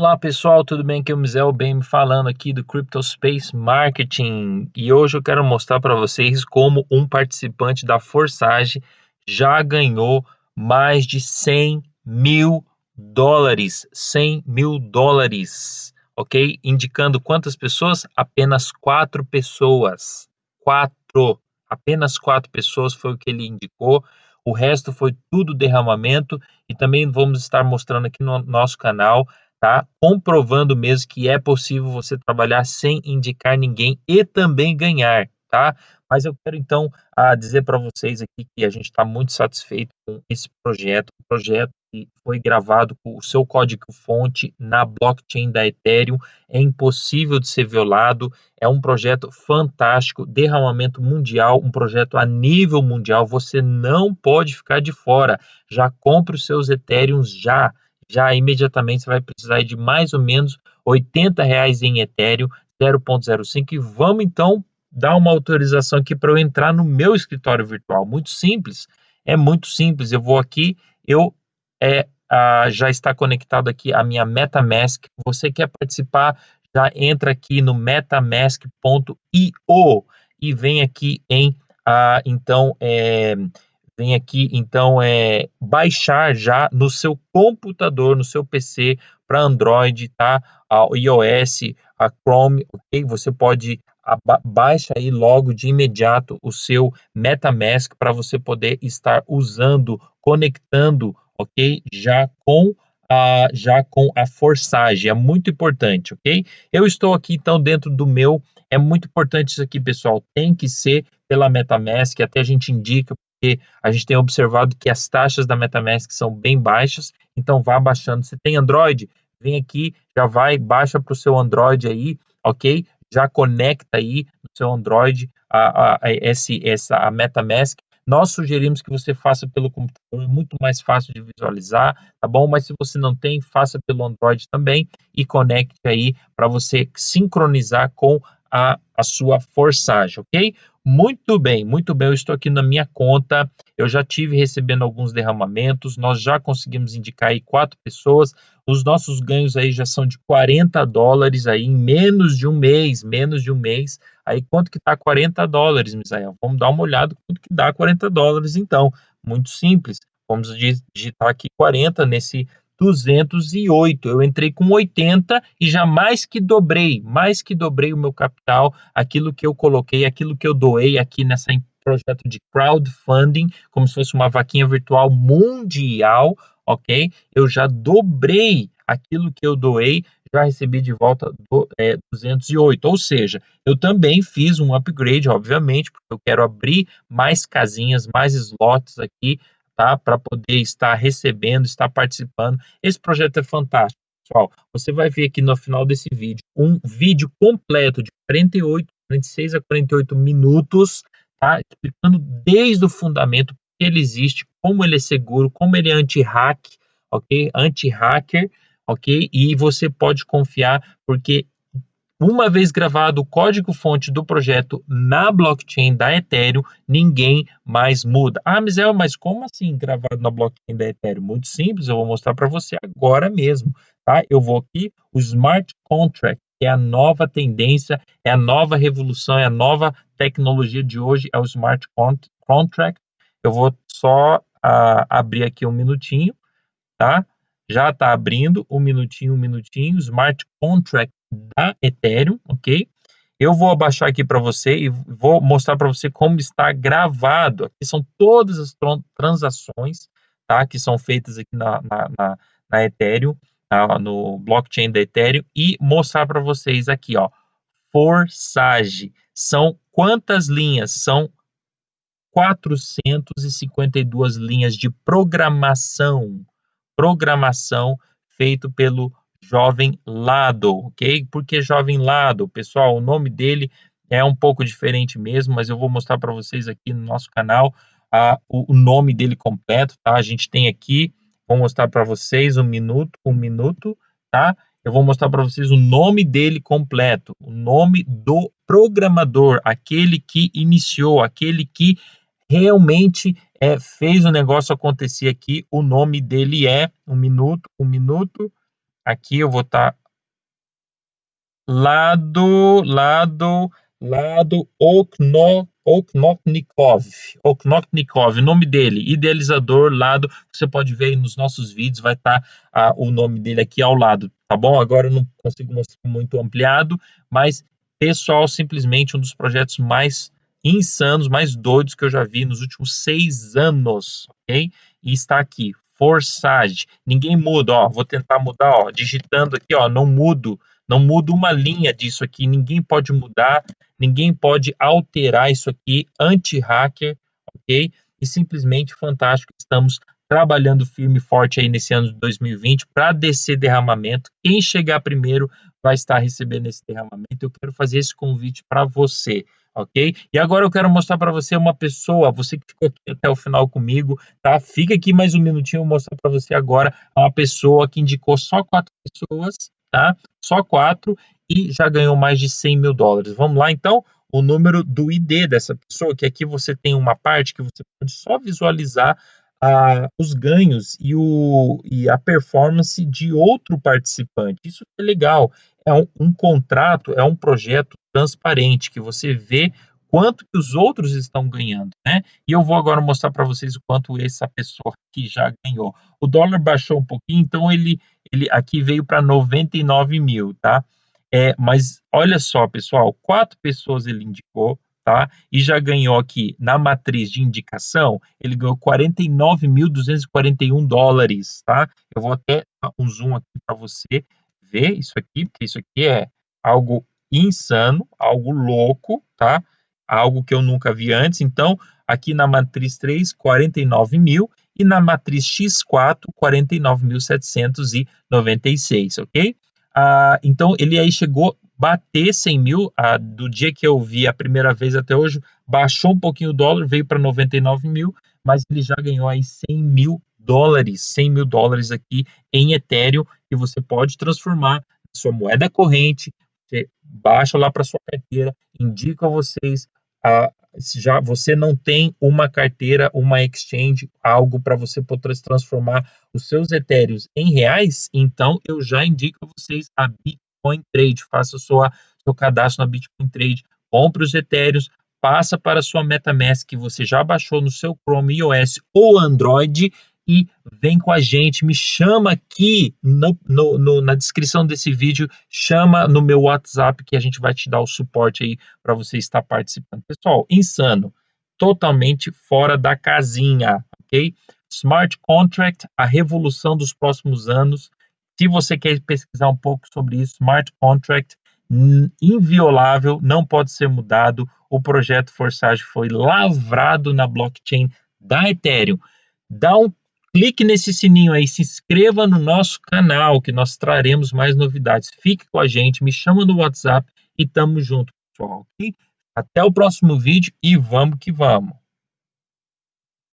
Olá pessoal, tudo bem? Aqui é o Mizel Bem falando aqui do Crypto Space Marketing e hoje eu quero mostrar para vocês como um participante da Forsage já ganhou mais de 100 mil dólares, 100 mil dólares, ok? Indicando quantas pessoas? Apenas quatro pessoas, quatro, apenas quatro pessoas foi o que ele indicou. O resto foi tudo derramamento e também vamos estar mostrando aqui no nosso canal tá? Comprovando mesmo que é possível você trabalhar sem indicar ninguém e também ganhar, tá? Mas eu quero então a dizer para vocês aqui que a gente está muito satisfeito com esse projeto, um projeto que foi gravado com o seu código-fonte na blockchain da Ethereum, é impossível de ser violado, é um projeto fantástico, derramamento mundial, um projeto a nível mundial, você não pode ficar de fora. Já compre os seus Ethereums já já imediatamente você vai precisar de mais ou menos 80 reais em Ethereum 0.05 e vamos então dar uma autorização aqui para eu entrar no meu escritório virtual. Muito simples, é muito simples. Eu vou aqui, eu é, já está conectado aqui a minha MetaMask. Você quer participar? Já entra aqui no MetaMask.io e vem aqui em então é, vem aqui então é baixar já no seu computador, no seu PC para Android, tá? A iOS, a Chrome, ok? Você pode baixa aí logo de imediato o seu MetaMask para você poder estar usando, conectando, ok? Já com a, já com a Forsage, é muito importante, ok? Eu estou aqui então dentro do meu, é muito importante isso aqui, pessoal, tem que ser pela MetaMask, até a gente indica porque a gente tem observado que as taxas da MetaMask são bem baixas, então vá baixando. Se tem Android, vem aqui, já vai, baixa para o seu Android aí, ok? Já conecta aí no seu Android a, a, a, esse, essa, a MetaMask. Nós sugerimos que você faça pelo computador, é muito mais fácil de visualizar, tá bom? Mas se você não tem, faça pelo Android também e conecte aí para você sincronizar com a, a sua forçagem, ok? Muito bem, muito bem. Eu estou aqui na minha conta. Eu já tive recebendo alguns derramamentos. Nós já conseguimos indicar aí quatro pessoas. Os nossos ganhos aí já são de 40 dólares aí em menos de um mês, menos de um mês. Aí quanto que tá 40 dólares, Misael? Vamos dar uma olhada quanto que dá 40 dólares então. Muito simples. Vamos digitar aqui 40 nesse 208. Eu entrei com 80 e já mais que dobrei, mais que dobrei o meu capital, aquilo que eu coloquei, aquilo que eu doei aqui nessa projeto de crowdfunding, como se fosse uma vaquinha virtual mundial, ok? Eu já dobrei aquilo que eu doei, já recebi de volta é, 208. Ou seja, eu também fiz um upgrade, obviamente, porque eu quero abrir mais casinhas, mais slots aqui tá? Para poder estar recebendo, estar participando. Esse projeto é fantástico, pessoal. Você vai ver aqui no final desse vídeo um vídeo completo de 48, 46 a 48 minutos, tá? Explicando desde o fundamento que ele existe, como ele é seguro, como ele é anti-hack, ok? Anti-hacker, ok? E você pode confiar porque uma vez gravado o código-fonte do projeto na blockchain da Ethereum, ninguém mais muda. Ah, Mizel, mas como assim gravado na blockchain da Ethereum? Muito simples, eu vou mostrar para você agora mesmo, tá? Eu vou aqui, o Smart Contract, que é a nova tendência, é a nova revolução, é a nova tecnologia de hoje, é o Smart Contract. Eu vou só uh, abrir aqui um minutinho, tá? Já está abrindo, um minutinho, um minutinho, Smart Contract da Ethereum, ok? Eu vou abaixar aqui para você e vou mostrar para você como está gravado. Aqui são todas as transações, tá? Que são feitas aqui na, na, na, na Ethereum, tá? no blockchain da Ethereum e mostrar para vocês aqui, ó, Forsage. São quantas linhas? São 452 linhas de programação, programação feito pelo Jovem Lado, ok? Por que Jovem Lado? Pessoal, o nome dele é um pouco diferente mesmo, mas eu vou mostrar para vocês aqui no nosso canal a, o, o, nome dele completo, tá? A gente tem aqui, vou mostrar para vocês um minuto, um minuto, tá? Eu vou mostrar para vocês o nome dele completo, o nome do programador, aquele que iniciou, aquele que realmente é, fez o negócio acontecer aqui. O nome dele é um minuto, um minuto, aqui eu vou estar tá lado, lado, lado Okno, Oknoknikov, Oknoknikov, o nome dele, idealizador, lado, você pode ver aí nos nossos vídeos, vai estar tá, ah, o nome dele aqui ao lado, tá bom? Agora eu não consigo mostrar muito ampliado, mas pessoal, simplesmente um dos projetos mais insanos, mais doidos que eu já vi nos últimos seis anos, ok? E está aqui, Forsage. Ninguém muda, ó. Vou tentar mudar, ó. Digitando aqui, ó. Não mudo, não mudo uma linha disso aqui. Ninguém pode mudar, ninguém pode alterar isso aqui. Anti-hacker, ok? E simplesmente fantástico. Estamos trabalhando firme e forte aí nesse ano de 2020 para descer derramamento. Quem chegar primeiro vai estar recebendo esse derramamento. Eu quero fazer esse convite para você ok? E agora eu quero mostrar para você uma pessoa, você que ficou aqui até o final comigo, tá? Fica aqui mais um minutinho, eu vou mostrar para você agora uma pessoa que indicou só quatro pessoas, tá? Só quatro e já ganhou mais de 100 mil dólares. Vamos lá, então? O número do ID dessa pessoa, que aqui você tem uma parte que você pode só visualizar ah, os ganhos e, o, e a performance de outro participante. Isso é legal. É um, um contrato, é um projeto transparente, que você vê quanto que os outros estão ganhando, né? E eu vou agora mostrar para vocês o quanto essa pessoa que já ganhou. O dólar baixou um pouquinho, então ele, ele aqui veio para 99 mil, tá? É, mas olha só, pessoal, quatro pessoas ele indicou, tá? E já ganhou aqui na matriz de indicação, ele ganhou 49.241 dólares, tá? Eu vou até dar um zoom aqui para você ver isso aqui, porque isso aqui é algo insano, algo louco, tá? Algo que eu nunca vi antes. Então, aqui na matriz 3, 49 mil e na matriz X4, 49.796, ok? Ah, então, ele aí chegou bater 100 mil, ah, do dia que eu vi a primeira vez até hoje, baixou um pouquinho o dólar, veio para 99 mil, mas ele já ganhou aí 100 mil dólares, 100 mil dólares aqui em Ethereum, que você pode transformar sua moeda corrente, você baixa lá para sua carteira, indica a vocês a, já você não tem uma carteira, uma exchange, algo para você poder transformar os seus etéreos em reais, então eu já indico a vocês a Bitcoin Trade. Faça sua, seu cadastro na Bitcoin Trade, compre os etéreos, passa para a sua MetaMask que você já baixou no seu Chrome iOS ou Android e vem com a gente, me chama aqui no, no, no, na descrição desse vídeo, chama no meu WhatsApp que a gente vai te dar o suporte aí para você estar participando. Pessoal, insano, totalmente fora da casinha, ok? Smart Contract, a revolução dos próximos anos. Se você quer pesquisar um pouco sobre isso, Smart Contract, inviolável, não pode ser mudado. O projeto Forsage foi lavrado na blockchain da Ethereum. Dá um clique nesse sininho aí, se inscreva no nosso canal, que nós traremos mais novidades. Fique com a gente, me chama no WhatsApp e tamo junto, pessoal. Até o próximo vídeo e vamos que vamos.